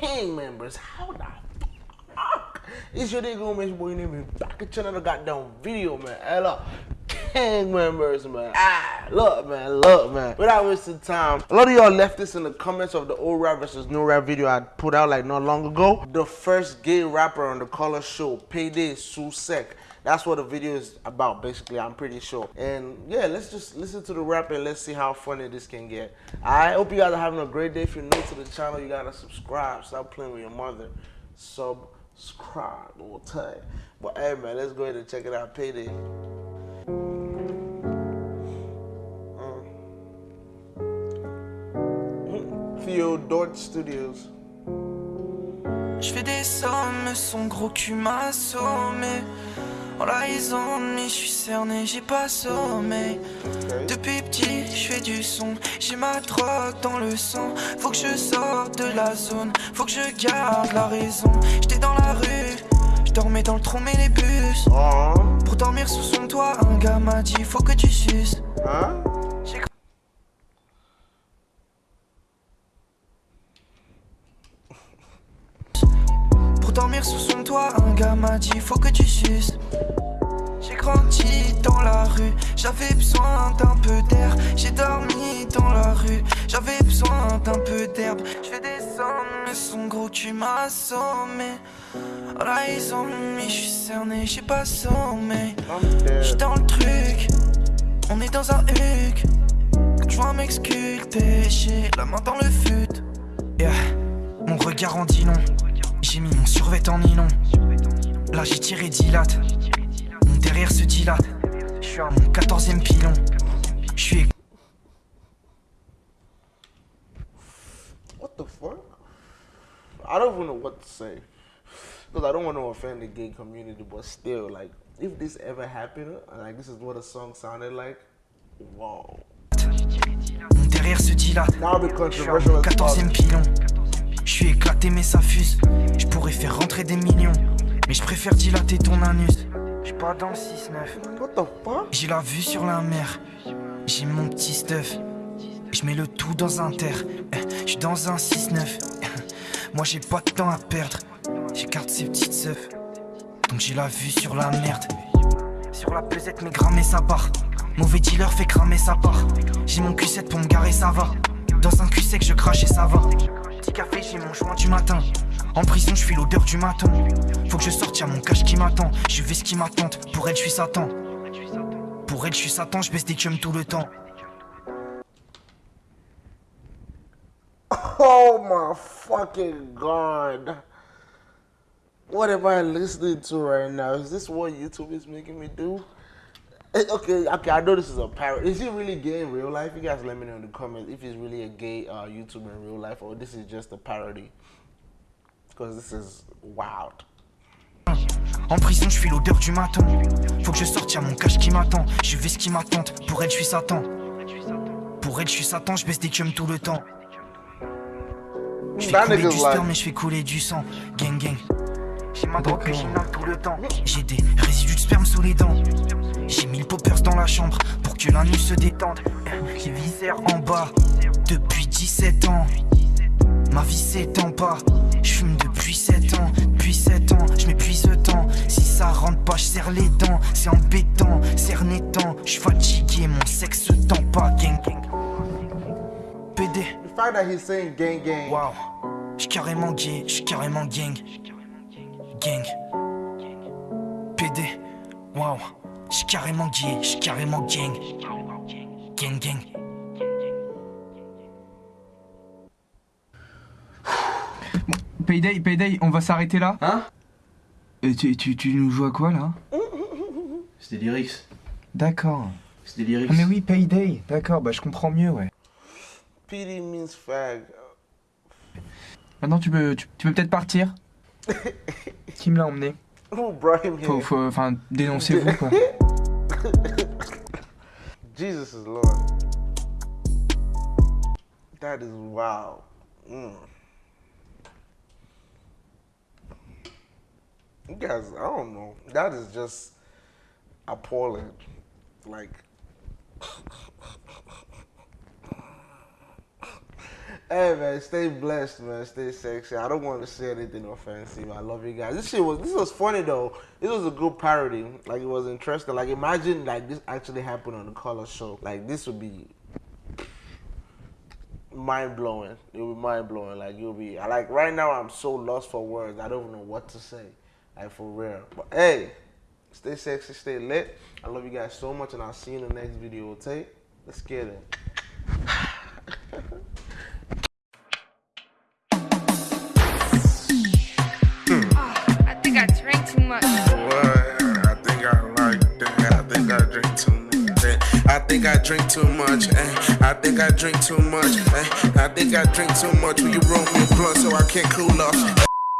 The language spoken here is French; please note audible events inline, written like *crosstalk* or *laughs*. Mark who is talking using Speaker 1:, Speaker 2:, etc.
Speaker 1: gang members. How the fuck? It's your nigga, man. Your boy, name is back at another goddamn video, man. Look. Gang members, man. Ah, look, man, look, man. Without wasting time, a lot of y'all left this in the comments of the old rap versus new rap video I put out like not long ago. The first gay rapper on the color show, Payday Susek. That's what the video is about, basically, I'm pretty sure. And yeah, let's just listen to the rap and let's see how funny this can get. I hope you guys are having a great day. If you're new to the channel, you gotta subscribe. Stop playing with your mother. Subscribe all time. But hey man, let's go ahead and check it out. Payday. Theo Dort Studios.
Speaker 2: Je fais des sommes, son gros cul m'a assommé. En la mais je suis cerné, j'ai pas sommeil. Depuis petit, je fais du son, j'ai ma drogue dans le sang. Faut que je sorte de la zone, faut que je garde la raison. J'étais dans la rue, je dormais dans le tronc et les bus.
Speaker 1: Oh.
Speaker 2: Pour dormir sous son toit, un gars m'a dit faut que tu suces.
Speaker 1: Hein?
Speaker 2: Pour dormir sous son toit, un gars m'a dit faut que tu suces. J'ai grandi dans la rue, j'avais besoin d'un peu d'air. J'ai dormi dans la rue, j'avais besoin d'un peu d'herbe. Je fais des sommes, mais son gros cul m'a assommé. Oh là ils ont mis, je suis cerné, j'ai pas sommeil. J'suis dans le truc, on est dans un huc. Quand je vois m'exculter, j'ai la main dans le fut. Yeah. Mon regard en dit long, j'ai mis Là j'ai tiré dilate, mon derrière se dilate. Je suis à mon 14ème pilon. Je suis
Speaker 1: What the fuck? I don't even know what to say. Because I don't want to offend the gay community, but still, like, if this ever happened, like this is what a song sounded like, wow.
Speaker 2: Mon derrière se dilate.
Speaker 1: Now
Speaker 2: mon
Speaker 1: controversial as
Speaker 2: 14ème
Speaker 1: fuck.
Speaker 2: pilon. Je suis éclaté mais ça fuse. Je pourrais faire rentrer des millions. Mais je préfère dilater ton anus. Je suis pas dans le 6-9.
Speaker 1: What the fuck?
Speaker 2: J'ai la vue sur la mer. J'ai mon petit stuff. Je mets le tout dans un terre. Je suis dans un 6-9. Moi j'ai pas de temps à perdre. J'écarte ces petites seufs. Donc j'ai la vue sur la merde. Sur la pesette, mais grammer ça part. Mauvais dealer fait cramer sa part. J'ai mon Q7 pour me garer, ça va. Dans un cul sec, je crache et ça va. Petit café, j'ai mon joint du matin. En prison, je suis l'odeur du matin. Faut que je sorte, y'a mon cache qui m'attend. Je vais ce qui m'attend. Pour elle, je suis Satan. Pour elle, je suis Satan, je baisse des chums tout le temps. *laughs*
Speaker 1: Oh my fucking god. What am I listening to right now? Is this what YouTube is making me do? Eh, Okay, okay, I know this is a parody. Is he really gay in real life? You guys let me know in the comments if he's really a gay uh, YouTuber in real life or this is just a parody. Because this is wild.
Speaker 2: En prison, je suis l'odeur du matin. Faut que je sorte, y'a mon cache qui m'attend. Je vais ce qui m'attend. Pour elle, je suis Satan. Pour elle, je suis Satan, je baisse des chums tout le temps. Je fais couler du sperme, mais je fais couler du sang. Gang, gang. J'ai ma drogue que tout le temps. J'ai des résidus de sperme la chambre pour que la nuit se détende. J'ai viscère en bas depuis 17 ans. Ma vie s'étend pas. Je fume depuis 7 ans. Depuis 7 ans, je m'épuise tant. Si ça rentre pas, je serre les dents. C'est embêtant, cerné tant. Je suis fatigué, mon sexe se tend pas. Gang, gang. PD.
Speaker 1: the fact that he's saying gang gang.
Speaker 2: Waouh, je suis carrément gay, je suis carrément gang. Gang. PD. Waouh, je suis carrément gay, je suis carrément gang. Gang, gang.
Speaker 3: Payday, Payday, on va s'arrêter là
Speaker 4: Hein
Speaker 3: Euh, tu, tu, tu nous joues à quoi là
Speaker 4: C'est des lyrics.
Speaker 3: D'accord.
Speaker 4: C'est des lyrics.
Speaker 3: Ah mais oui, Payday, d'accord, bah je comprends mieux, ouais.
Speaker 1: PD means fag.
Speaker 3: Maintenant tu peux, tu, tu peux peut-être partir *laughs* Qui me l'a emmené
Speaker 1: him here?
Speaker 3: Faut, faut, enfin, dénoncez-vous quoi. *laughs*
Speaker 1: Jesus is Lord. That is wow. Mm. You guys, I don't know. That is just appalling. Like, *laughs* Hey man, stay blessed, man. Stay sexy. I don't want to say anything offensive. I love you guys. This shit was this was funny though. This was a good parody. Like it was interesting. Like imagine like this actually happened on the color show. Like this would be mind blowing. It would be mind blowing. Like you'll be like right now I'm so lost for words. I don't even know what to say. Like for real. But hey, stay sexy, stay lit. I love you guys so much and I'll see you in the next video, okay? Let's get it. *sighs* *laughs*
Speaker 5: too much.
Speaker 6: What? I think I like that. I think I drink too much. Eh, I think I drink too much. Eh, I think I drink too much. Eh, I think I drink too much. Will you roll me a blunt so I can't cool off?